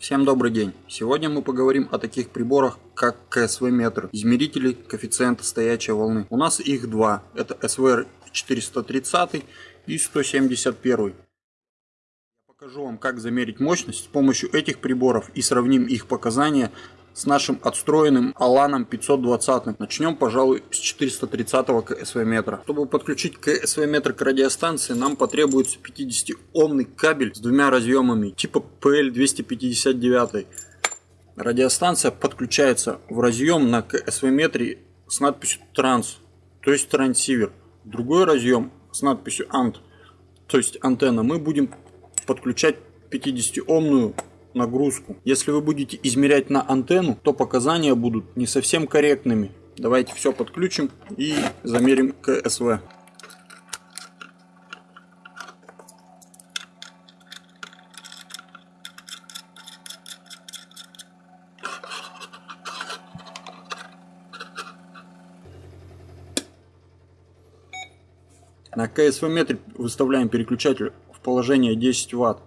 Всем добрый день! Сегодня мы поговорим о таких приборах, как КСВ-метр, измерители коэффициента стоячей волны. У нас их два, это SVR 430 и 171. Я покажу вам, как замерить мощность с помощью этих приборов и сравним их показания с нашим отстроенным Аланом 520. Начнем, пожалуй, с 430 КСВ метра. Чтобы подключить КСВ метр к радиостанции, нам потребуется 50-омный кабель с двумя разъемами типа PL259. Радиостанция подключается в разъем на КСВ метре с надписью транс, то есть трансивер. Другой разъем с надписью ANT, то есть антенна, мы будем подключать 50-омную нагрузку. Если вы будете измерять на антенну, то показания будут не совсем корректными. Давайте все подключим и замерим КСВ. На КСВ метре выставляем переключатель в положение 10 Вт.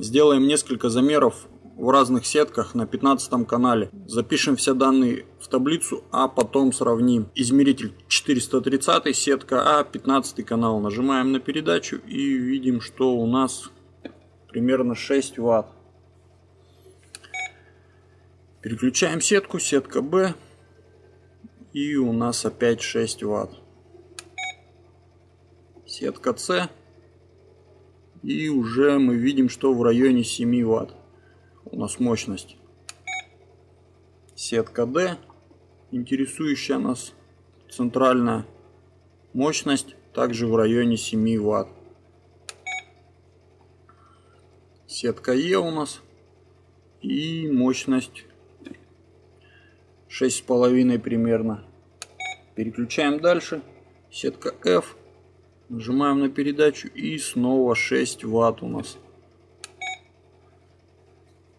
Сделаем несколько замеров в разных сетках на 15 канале. Запишем все данные в таблицу, а потом сравним. Измеритель 430, сетка А, 15 канал. Нажимаем на передачу и видим, что у нас примерно 6 Вт. Переключаем сетку, сетка Б. И у нас опять 6 Вт. Сетка С и уже мы видим, что в районе 7 Вт у нас мощность. Сетка D, интересующая нас центральная мощность, также в районе 7 Вт. Сетка E у нас и мощность 6,5 примерно. Переключаем дальше. Сетка F Нажимаем на передачу и снова 6 ватт у нас.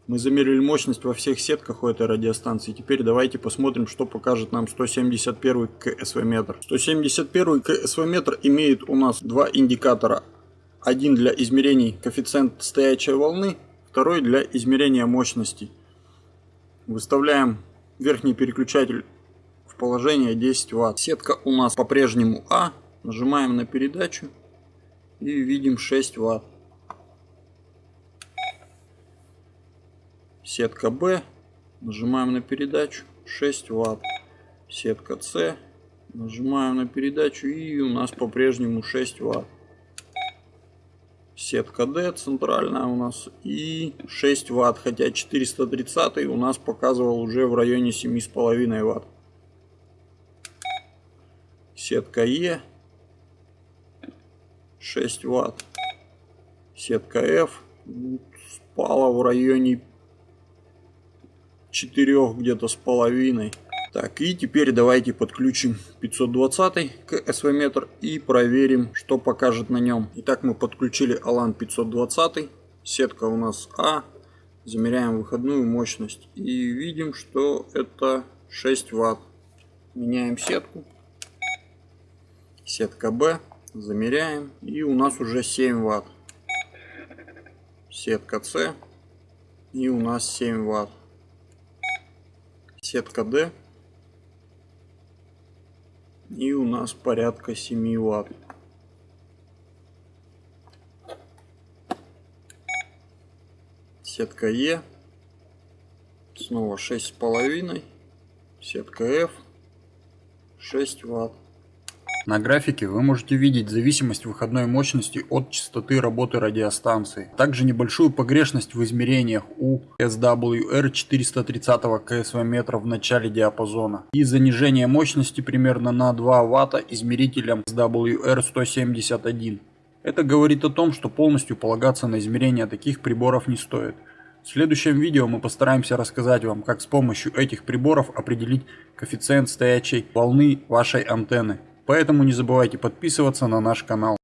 Мы замерили мощность во всех сетках у этой радиостанции. Теперь давайте посмотрим, что покажет нам 171 КСВ метр. 171 КСВ метр имеет у нас два индикатора. Один для измерений коэффициент стоячей волны, второй для измерения мощности. Выставляем верхний переключатель в положение 10 Вт. Сетка у нас по-прежнему А, Нажимаем на передачу и видим 6 Вт. Сетка Б. Нажимаем на передачу 6 Вт. Сетка С. Нажимаем на передачу и у нас по-прежнему 6 Вт. Сетка D центральная у нас и 6 Вт, хотя 430 у нас показывал уже в районе 7,5 Вт. Сетка Е 6 ватт. Сетка F спала в районе 4 где-то с половиной. Так, и теперь давайте подключим 520 к SV метр и проверим, что покажет на нем. Итак, мы подключили Alan 520, сетка у нас А, замеряем выходную мощность и видим, что это 6 Вт. Меняем сетку, сетка Б, Замеряем. И у нас уже 7 ватт. Сетка С. И у нас 7 ватт. Сетка D. И у нас порядка 7 ватт. Сетка Е. Снова 6,5. Сетка F. 6 ватт. На графике вы можете видеть зависимость выходной мощности от частоты работы радиостанции. Также небольшую погрешность в измерениях у SWR 430 КСВ метра в начале диапазона. И занижение мощности примерно на 2 Вт измерителем SWR 171. Это говорит о том, что полностью полагаться на измерения таких приборов не стоит. В следующем видео мы постараемся рассказать вам, как с помощью этих приборов определить коэффициент стоячей волны вашей антенны. Поэтому не забывайте подписываться на наш канал.